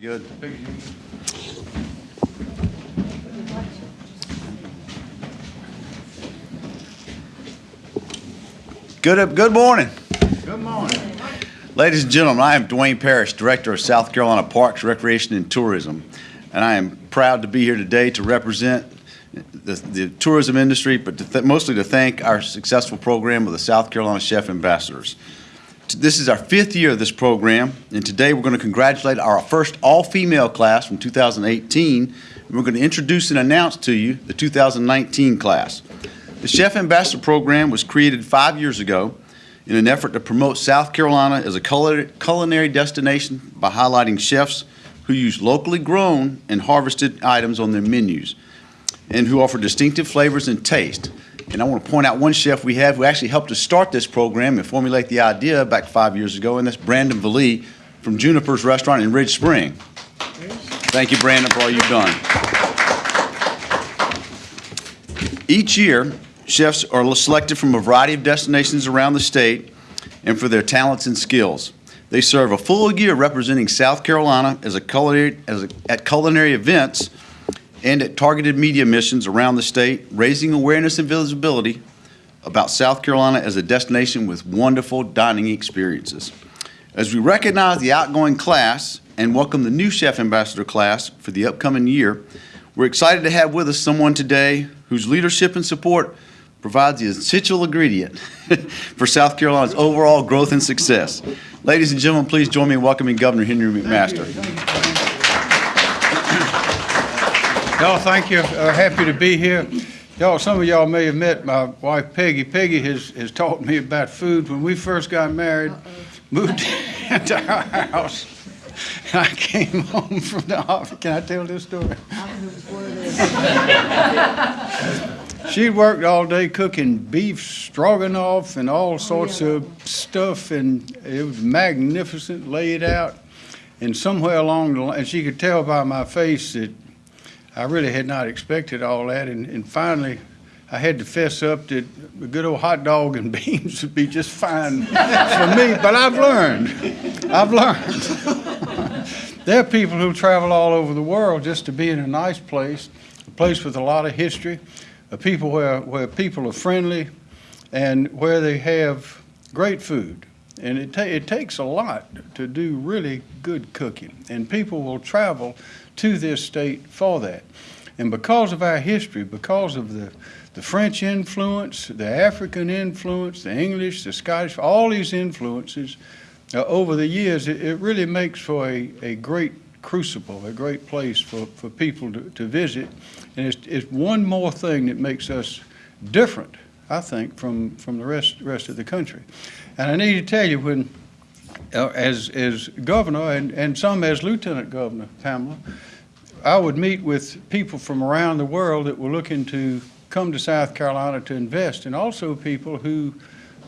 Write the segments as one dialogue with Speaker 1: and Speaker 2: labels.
Speaker 1: Good. Good, uh, good morning.
Speaker 2: Good morning.
Speaker 1: Ladies and gentlemen, I am Duane Parrish, Director of South Carolina Parks, Recreation, and Tourism, and I am proud to be here today to represent the, the tourism industry, but to th- mostly to thank our successful program of the South Carolina Chef Ambassadors. This is our fifth year of this program, and today we're going to congratulate our first all-female class from 2018, and we're going to introduce and announce to you the 2019 class. The Chef Ambassador Program was created five years ago in an effort to promote South Carolina as a culinary destination by highlighting chefs who use locally grown and harvested items on their menus and who offer distinctive flavors and taste. And I want to point out one chef we have who actually helped us start this program and formulate the idea back five years ago, and that's Brandon Velie from Juniper's Restaurant in Ridge Spring. Thank you, Brandon, for all you've done. Each year, chefs are selected from a variety of destinations around the state and for their talents and skills. They serve a full year representing South Carolina as a culinary, as a, at culinary events and at targeted media missions around the state, raising awareness and visibility about South Carolina as a destination with wonderful dining experiences. As we recognize the outgoing class and welcome the new Chef Ambassador class for the upcoming year, we're excited to have with us someone today whose leadership and support provides the essential ingredient for South Carolina's overall growth and success. Ladies and gentlemen, please join me in welcoming Governor Henry McMaster.
Speaker 2: Y'all, thank you. Uh, happy to be here. Y'all, some of y'all may have met my wife Peggy. Peggy has, has taught me about food. When we first got married, moved into our house, and I came home from the office. Can I tell this story? She worked all day cooking beef stroganoff and all sorts of stuff, and it was magnificent, laid out. And somewhere along the line, and she could tell by my face that I really had not expected all that. And, and finally, I had to fess up that a good old hot dog and beans would be just fine for me. But I've learned. I've learned. there are people who travel all over the world just to be in a nice place, a place with a lot of history, a people where, where people are friendly, and where they have great food. And it, ta- it takes a lot to do really good cooking. And people will travel to this state for that. And because of our history, because of the, the French influence, the African influence, the English, the Scottish, all these influences uh, over the years, it, it really makes for a, a great crucible, a great place for, for people to, to visit. And it's, it's one more thing that makes us different, I think, from, from the rest, rest of the country. And I need to tell you, when, uh, as, as governor and, and some as lieutenant governor, Pamela, I would meet with people from around the world that were looking to come to South Carolina to invest, and also people who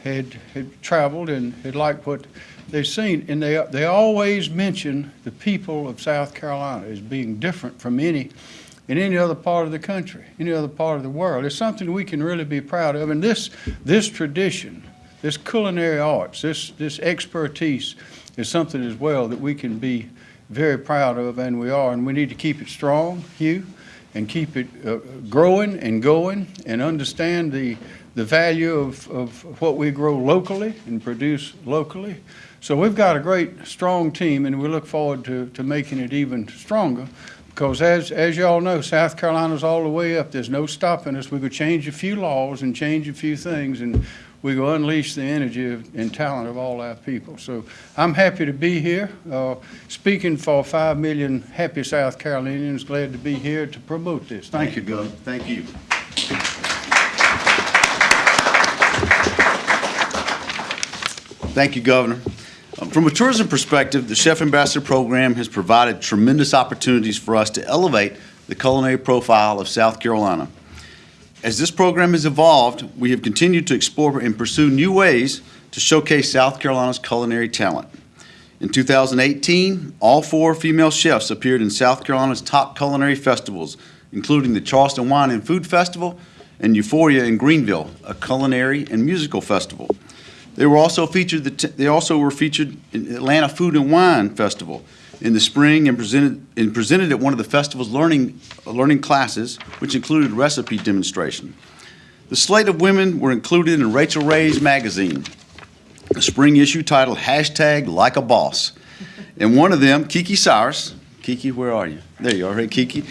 Speaker 2: had, had traveled and had liked what they've seen. And they, they always mention the people of South Carolina as being different from any in any other part of the country, any other part of the world. It's something we can really be proud of. And this, this tradition, this culinary arts, this, this expertise is something as well that we can be very proud of, and we are. And we need to keep it strong, Hugh, and keep it uh, growing and going, and understand the, the value of, of what we grow locally and produce locally. So we've got a great, strong team, and we look forward to, to making it even stronger. Because as, as y'all know, South Carolina's all the way up. There's no stopping us. We could change a few laws and change a few things, and we go unleash the energy of, and talent of all our people. So I'm happy to be here, uh, speaking for five million happy South Carolinians. Glad to be here to promote this. Thank you, Governor.
Speaker 1: Thank you. Thank you, Governor. From a tourism perspective, the Chef Ambassador Program has provided tremendous opportunities for us to elevate the culinary profile of South Carolina. As this program has evolved, we have continued to explore and pursue new ways to showcase South Carolina's culinary talent. In 2018, all four female chefs appeared in South Carolina's top culinary festivals, including the Charleston Wine and Food Festival and Euphoria in Greenville, a culinary and musical festival. They were also featured. The they also were featured in Atlanta Food and Wine Festival, in the spring and presented, and presented at one of the festival's learning, learning classes, which included recipe demonstration. The slate of women were included in Rachael Ray's magazine, a spring issue titled hashtag Like a Boss. And one of them, Kiki Cyrus, Kiki, where are you? There you are, hey Kiki,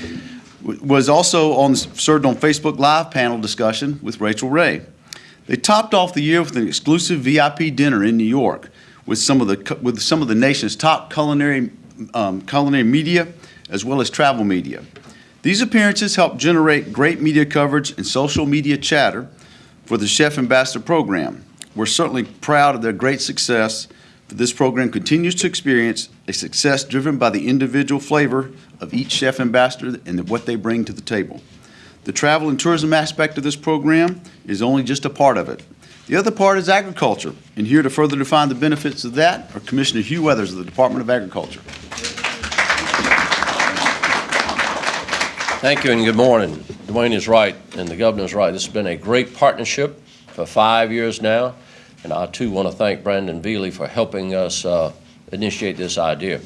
Speaker 1: was also on, served on Facebook Live panel discussion with Rachel Ray. They topped off the year with an exclusive VIP dinner in New York with some of the, with some of the nation's top culinary, um, culinary media, as well as travel media. These appearances helped generate great media coverage and social media chatter for the Chef Ambassador Program. We're certainly proud of their great success, but this program continues to experience a success driven by the individual flavor of each Chef Ambassador and what they bring to the table. The travel and tourism aspect of this program is only just a part of it. The other part is agriculture, and here to further define the benefits of that are Commissioner Hugh Weathers of the Department of Agriculture.
Speaker 3: Thank you and good morning. Duane is right and the governor is right. This has been a great partnership for five years now. And I too want to thank Brandon Velie for helping us uh, initiate this idea.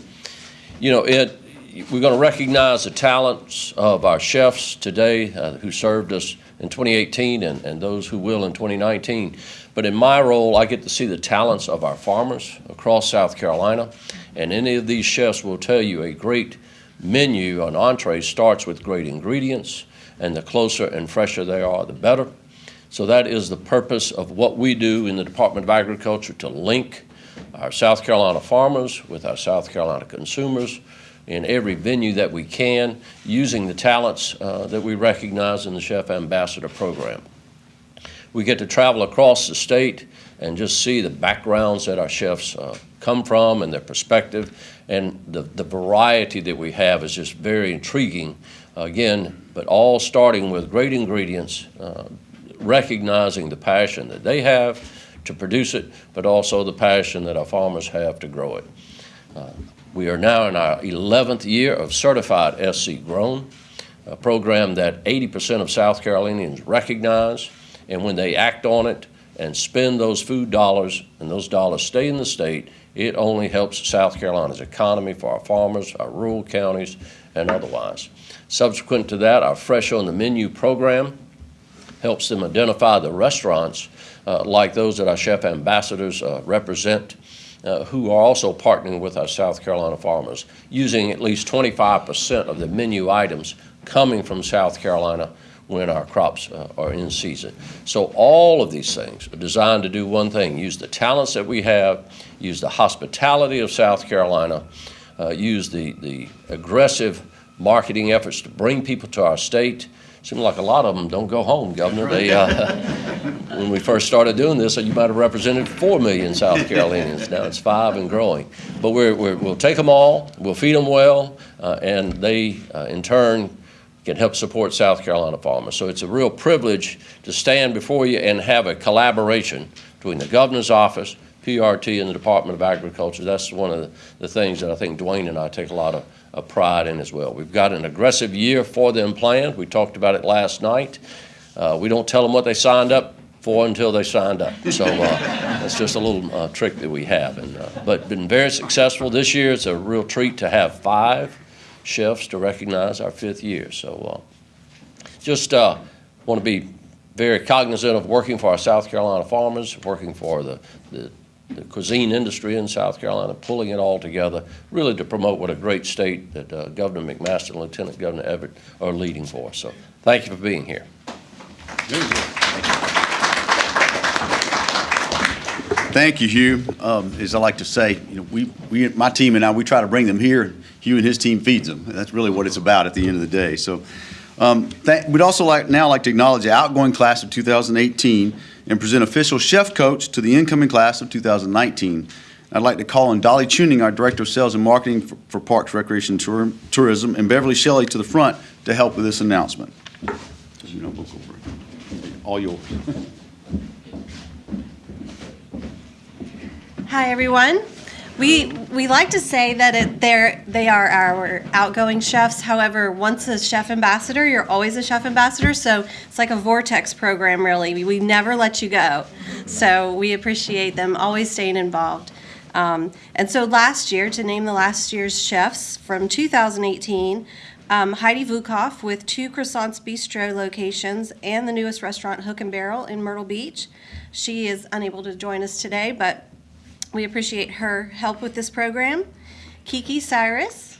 Speaker 3: You know, it, we're going to recognize the talents of our chefs today uh, who served us in 2018 and, and those who will in 2019. But in my role, I get to see the talents of our farmers across South Carolina. And any of these chefs will tell you a great menu on entree starts with great ingredients, and the closer and fresher they are, the better. So that is the purpose of what we do in the Department of Agriculture to link our South Carolina farmers with our South Carolina consumers in every venue that we can, using the talents uh, that we recognize in the Chef Ambassador Program. We get to travel across the state and just see the backgrounds that our chefs uh, come from and their perspective. And the, the variety that we have is just very intriguing. Again, but all starting with great ingredients, uh, recognizing the passion that they have to produce it, but also the passion that our farmers have to grow it. Uh, we are now in our 11th year of certified SC Grown, a program that 80% of South Carolinians recognize, and when they act on it and spend those food dollars, and those dollars stay in the state, it only helps South Carolina's economy for our farmers, our rural counties, and otherwise. Subsequent to that, our Fresh on the Menu program helps them identify the restaurants uh, like those that our chef ambassadors uh, represent, uh, who are also partnering with our South Carolina farmers, using at least 25% of the menu items coming from South Carolina when our crops uh, are in season. So all of these things are designed to do one thing, use the talents that we have, use the hospitality of South Carolina, uh, use the, the aggressive marketing efforts to bring people to our state. Seems like a lot of them don't go home, Governor. They, uh, when we first started doing this, you might have represented 4 million South Carolinians. Now it's five and growing. But we're, we're, we'll take them all, we'll feed them well, uh, and they, uh, in turn, can help support South Carolina farmers. So it's a real privilege to stand before you and have a collaboration between the governor's office, PRT, and the Department of Agriculture. That's one of the, the things that I think Duane and I take a lot of, of pride in as well. We've got an aggressive year for them planned. We talked about it last night. Uh, we don't tell them what they signed up for until they signed up. So uh, that's just a little uh, trick that we have. And, uh, but been very successful this year. It's a real treat to have five chefs to recognize our fifth year. So uh, just uh, want to be very cognizant of working for our South Carolina farmers, working for the, the, the cuisine industry in South Carolina, pulling it all together, really to promote what a great state that uh, Governor McMaster and Lieutenant Governor Evette are leading for. So thank you for being here.
Speaker 1: Thank you, Hugh. Um, As I like to say, you know, we, we, my team and I, we try to bring them here. Hugh and his team feeds them. That's really what it's about at the end of the day. So um, we'd also like, now like to acknowledge the outgoing class of 2018 and present official chef coach to the incoming class of 2019. I'd like to call on Dolly Tuning, our Director of Sales and Marketing for- for Parks, Recreation, Tour- Tourism, and Beverly Shelley to the front to help with this announcement. All yours.
Speaker 4: Hi, everyone. We, we like to say that it, they're, they are our outgoing chefs. However, once a chef ambassador, you're always a chef ambassador. So it's like a vortex program, really. We, we never let you go. So we appreciate them always staying involved. Um, and so last year, to name the last year's chefs from 2018, um, Heidi Vukov with two Croissants Bistro locations and the newest restaurant Hook and Barrel in Myrtle Beach. She is unable to join us today, but we appreciate her help with this program. Kiki Cyrus.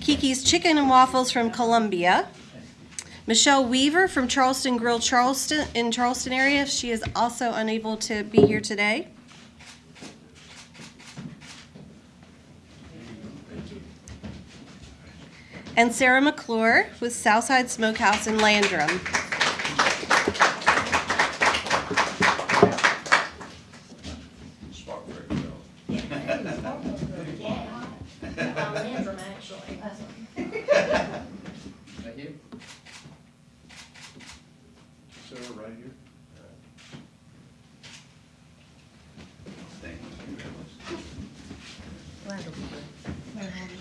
Speaker 4: Kiki's Chicken and Waffles from Columbia. Michelle Weaver from Charleston Grill Charleston in Charleston area. She is also unable to be here today. And Sarah McClure with Southside Smokehouse in Landrum.
Speaker 5: Landrum, actually.
Speaker 6: Thank you. Sarah, right here.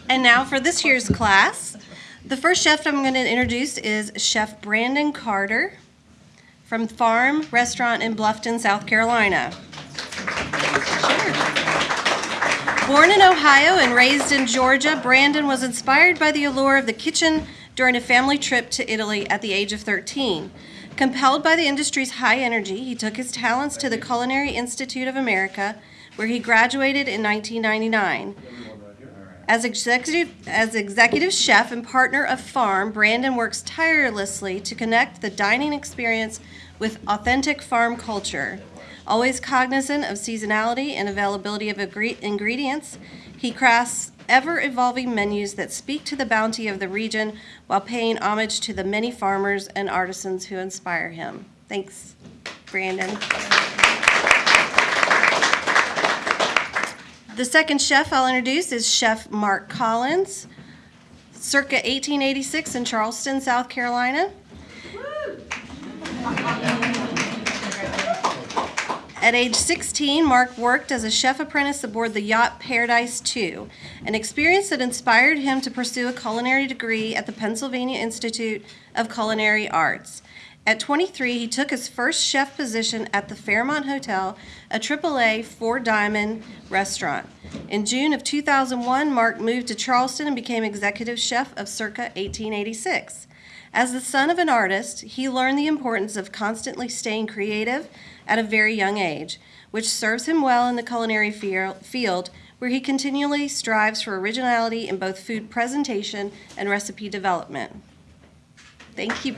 Speaker 4: And now for this year's class, the first chef I'm going to introduce is Chef Brandon Carter from Farm Restaurant in Bluffton, South Carolina. Born in Ohio and raised in Georgia, Brandon was inspired by the allure of the kitchen during a family trip to Italy at the age of 13. Compelled by the industry's high energy, he took his talents to the Culinary Institute of America, where he graduated in 1999. As executive, as executive chef and partner of Farm, Brandon works tirelessly to connect the dining experience with authentic farm culture. Always cognizant of seasonality and availability of ingredients, he crafts ever evolving menus that speak to the bounty of the region while paying homage to the many farmers and artisans who inspire him. Thanks, Brandon. The second chef I'll introduce is Chef Marc Collins, circa 1886 in Charleston, South Carolina. At age 16, Mark worked as a chef apprentice aboard the yacht Paradise II, an experience that inspired him to pursue a culinary degree at the Pennsylvania Institute of Culinary Arts. At 23, he took his first chef position at the Fairmont Hotel, a AAA four diamond restaurant. In June of 2001, Marc moved to Charleston and became executive chef of circa 1886. As the son of an artist, he learned the importance of constantly staying creative at a very young age, which serves him well in the culinary field, where he continually strives for originality in both food presentation and recipe development. Thank you.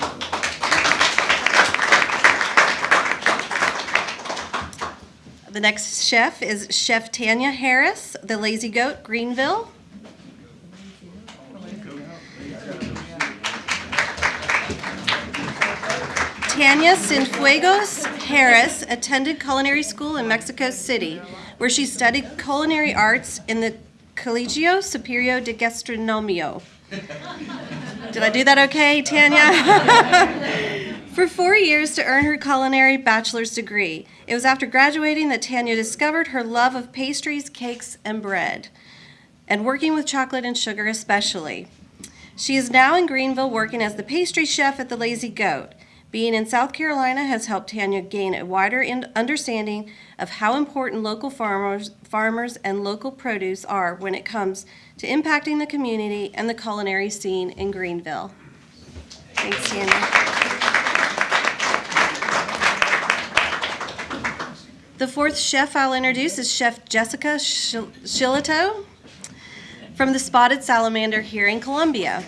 Speaker 4: The next chef is Chef Tanya Harris, the Lazy Goat, Greenville. Tanya Cienfuegos Harris attended culinary school in Mexico City, where she studied culinary arts in the Colegio Superior de Gastronomio. Did I do that okay, Tanya? For four years to earn her culinary bachelor's degree. It was after graduating that Tanya discovered her love of pastries, cakes, and bread, and working with chocolate and sugar especially. She is now in Greenville working as the pastry chef at the Lazy Goat. Being in South Carolina has helped Tanya gain a wider understanding of how important local farmers, farmers and local produce are when it comes to impacting the community and the culinary scene in Greenville. Thanks, Tanya. The fourth chef I'll introduce is Chef Jessica Shil- Shillato from the Spotted Salamander here in Columbia.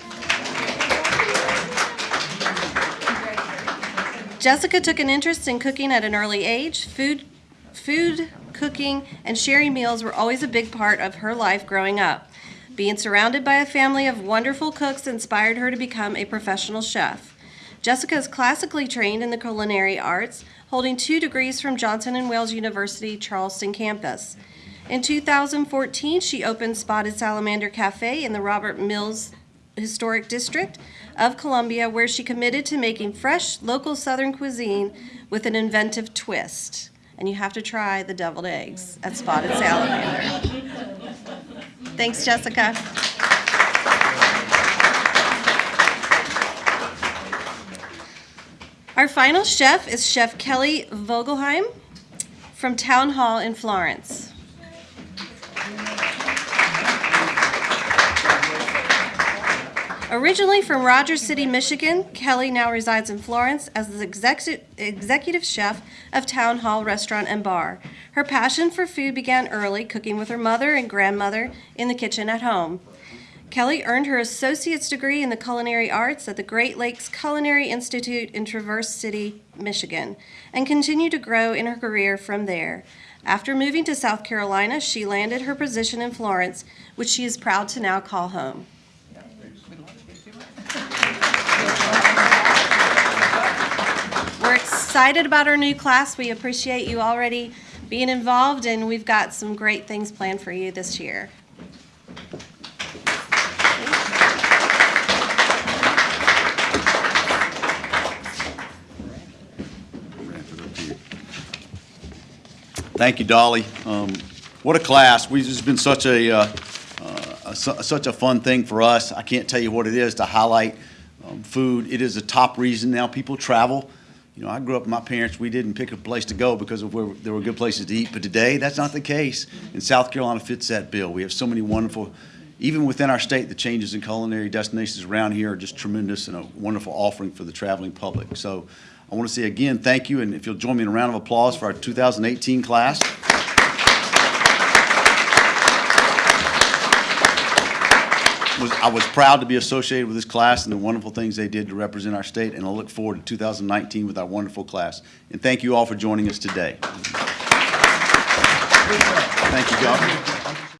Speaker 4: Jessica took an interest in cooking at an early age. Food, food, cooking, and sharing meals were always a big part of her life growing up. Being surrounded by a family of wonderful cooks inspired her to become a professional chef. Jessica is classically trained in the culinary arts, holding two degrees from Johnson and Wales University Charleston campus. In 2014, she opened Spotted Salamander Cafe in the Robert Mills Historic District of Columbia, where she committed to making fresh, local Southern cuisine with an inventive twist. And you have to try the deviled eggs at Spotted Salamander. Thanks, Jessica. Our final chef is Chef Kelly Vogelheim from Town Hall in Florence. Originally from Rogers City, Michigan, Kelly now resides in Florence as the execu- executive chef of Town Hall Restaurant and Bar. Her passion for food began early, cooking with her mother and grandmother in the kitchen at home. Kelly earned her associate's degree in the culinary arts at the Great Lakes Culinary Institute in Traverse City, Michigan, and continued to grow in her career from there. After moving to South Carolina, she landed her position in Florence, which she is proud to now call home. We're excited about our new class. We appreciate you already being involved, and we've got some great things planned for you this year.
Speaker 1: Thank you, Dolly. Um, What a class. We, this has been such a, uh, uh, su- such a fun thing for us. I can't tell you what it is to highlight um, food. It is a top reason now people travel. You know, I grew up with my parents, we didn't pick a place to go because of where there were good places to eat, but today, that's not the case. And South Carolina fits that bill. We have so many wonderful, even within our state, the changes in culinary destinations around here are just tremendous and a wonderful offering for the traveling public. So I want to say again, thank you, and if you'll join me in a round of applause for our 2018 class. I was proud to be associated with this class and the wonderful things they did to represent our state, and I look forward to 2019 with our wonderful class. And thank you all for joining us today. Thank you, Governor.